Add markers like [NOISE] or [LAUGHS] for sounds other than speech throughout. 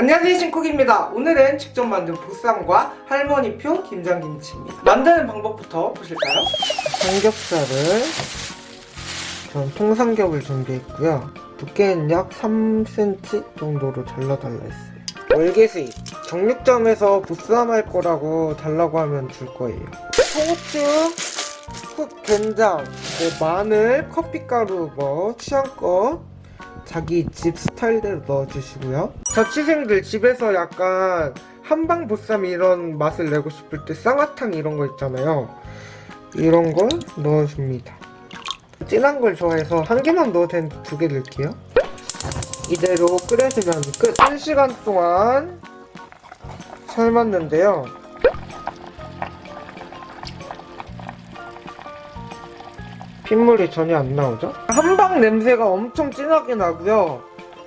안녕하세요 신쿡입니다. 오늘은 직접 만든 보쌈과 할머니표 김장김치입니다. 만드는 방법부터 보실까요? 삼겹살을 전 통삼겹을 준비했고요. 두께는 약 3cm 정도로 잘라달라 했어요. 월계수잎. 정육점에서 보쌈 할 거라고 달라고 하면 줄 거예요. 소고추 흑 된장, 뭐 마늘, 커피가루 뭐 취향껏 자기 집 스타일대로 넣어주시고요. 자취생들 집에서 약간 한방 보쌈 이런 맛을 내고 싶을 때 쌍화탕 이런 거 있잖아요. 이런 걸 넣어줍니다. 진한 걸 좋아해서 한 개만 넣어도 되는데 두 개 넣을게요. 이대로 끓여주면 끝. 1시간 동안 삶았는데요 핏물이 전혀 안 나오죠? 한방 냄새가 엄청 진하게 나고요.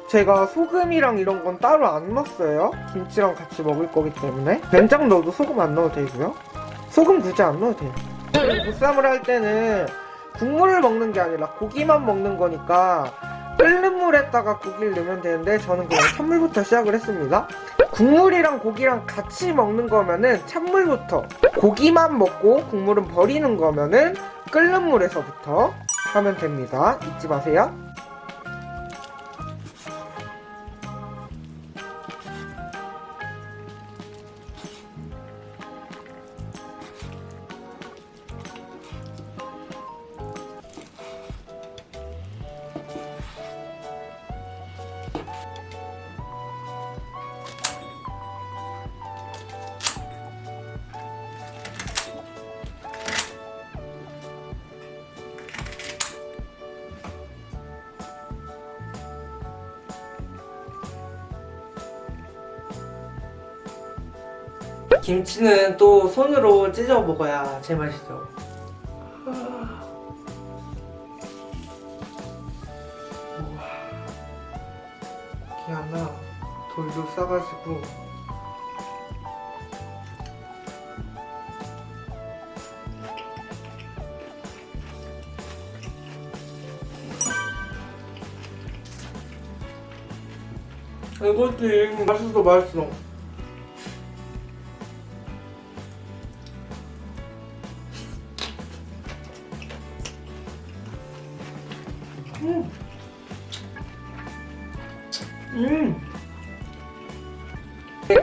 제가 소금이랑 이런 건 따로 안 넣었어요. 김치랑 같이 먹을 거기 때문에. 된장 넣어도 소금 안 넣어도 되고요. 소금 굳이 안 넣어도 돼요. 보쌈을 할 때는 국물을 먹는 게 아니라 고기만 먹는 거니까 끓는 물에다가 고기를 넣으면 되는데 저는 그냥 찬물부터 시작을 했습니다. 국물이랑 고기랑 같이 먹는 거면은 찬물부터 고기만 먹고 국물은 버리는 거면은 끓는 물에서부터 하면 됩니다. 잊지 마세요 김치는 또 손으로 찢어 먹어야 제맛이죠. 이렇게 하나 돌돌 싸가지고. 이거지 맛있어 맛있어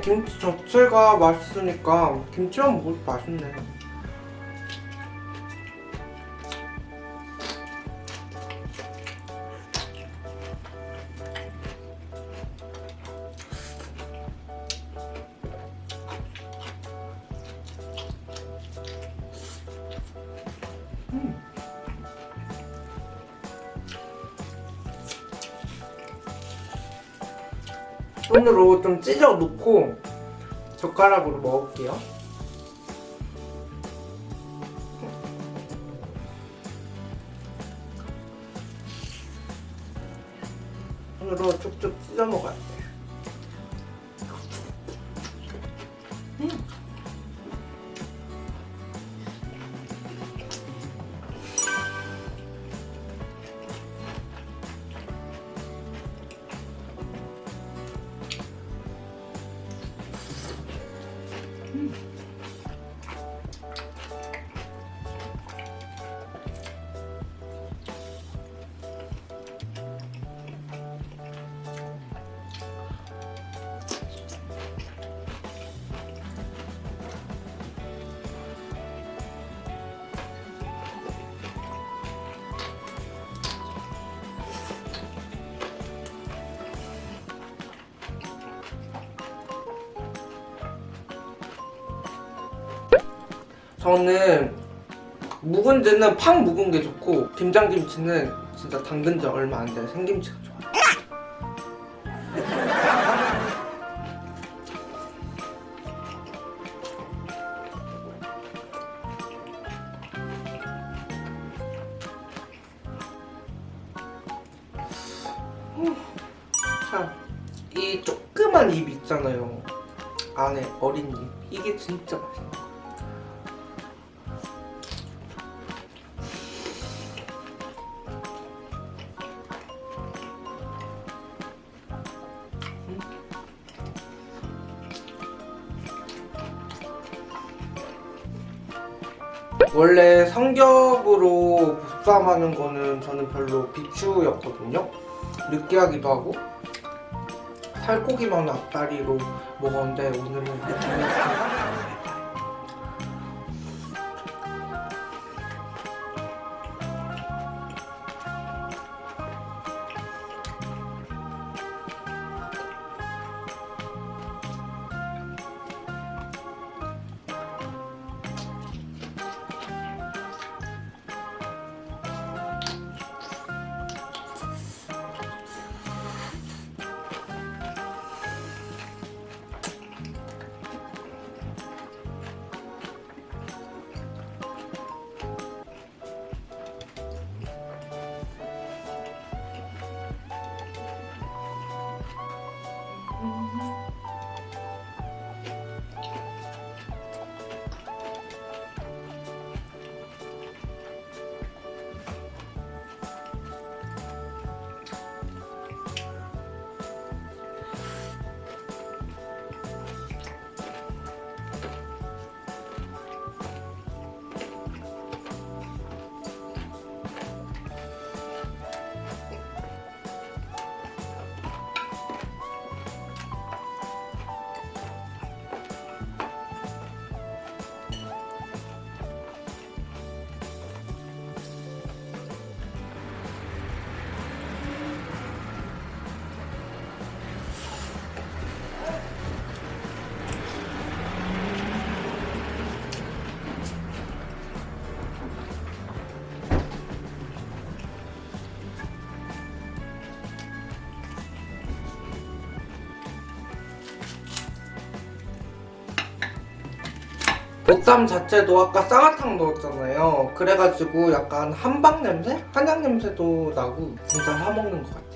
김치 자체가 맛있으니까 김치만 먹어도 맛있네. 손으로 좀 찢어 놓고 젓가락으로 먹을게요. 손으로 쭉쭉 찢어 먹어야 돼. 저는 묵은지는 팍 묵은 게 좋고 김장김치는 진짜 담근 지 얼마 안된 생김치가 좋아요 자, 이 조그만 입 있잖아요. 안에 어린 입 이게 진짜 맛있어 원래 삼겹으로 보쌈하는 거는 저는 별로 비추였거든요. 느끼하기도 하고 살코기만 앞다리로 먹었는데 오늘은 보쌈 자체도 아까 쌍화탕 넣었잖아요. 그래가지고 약간 한방 냄새? 한약 냄새도 나고 진짜 사먹는 것 같아요.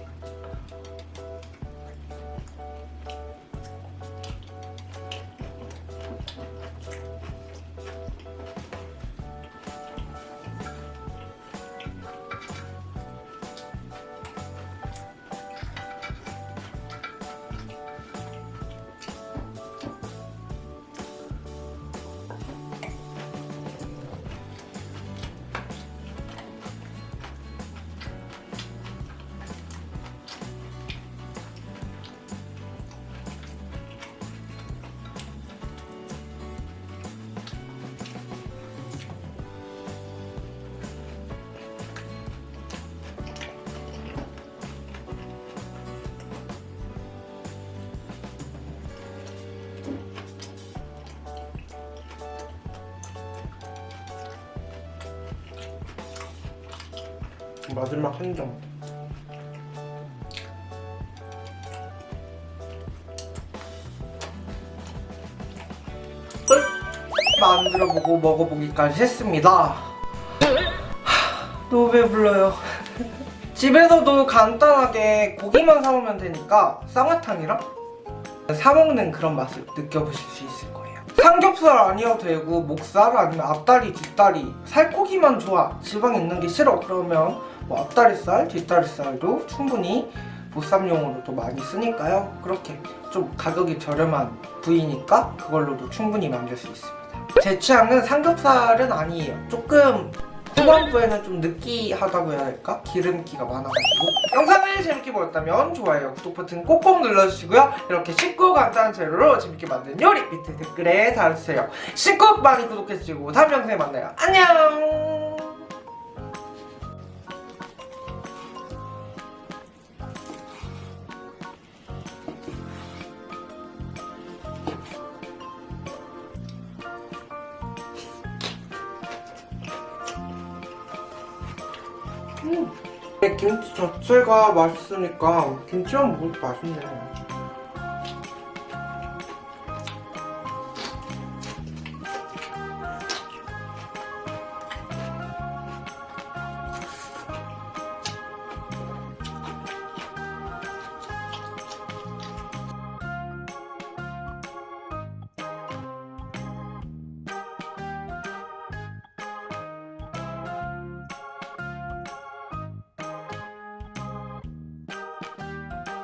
마지막 한 점. 끝! 만들어보고 먹어보기까지 했습니다. 하, 너무 배불러요. [LAUGHS] 집에서도 간단하게 고기만 사오면 되니까 쌍화탕이랑 사먹는 그런 맛을 느껴보실 수 있을 거예요. 삼겹살 아니어도 되고 목살 아니면 앞다리, 뒷다리 살코기만 좋아 지방 있는 게 싫어 그러면 뭐 앞다리살, 뒷다리살도 충분히 보쌈용으로도 많이 쓰니까요. 그렇게 좀 가격이 저렴한 부위니까 그걸로도 충분히 만들 수 있습니다. 제 취향은 삼겹살은 아니에요. 조금 후반부에는 좀 느끼하다고 해야 할까? 기름기가 많아가지고. 영상을 재밌게 보셨다면 좋아요, 구독 버튼 꼭꼭 눌러주시고요. 이렇게 쉽고 간단한 재료로 재밌게 만든 요리 밑에 댓글에 달아주세요. 쉽고 많이 구독해주시고 다음 영상에 만나요. 안녕 음. 김치 자체가 맛있으니까 김치만 먹어도 맛있네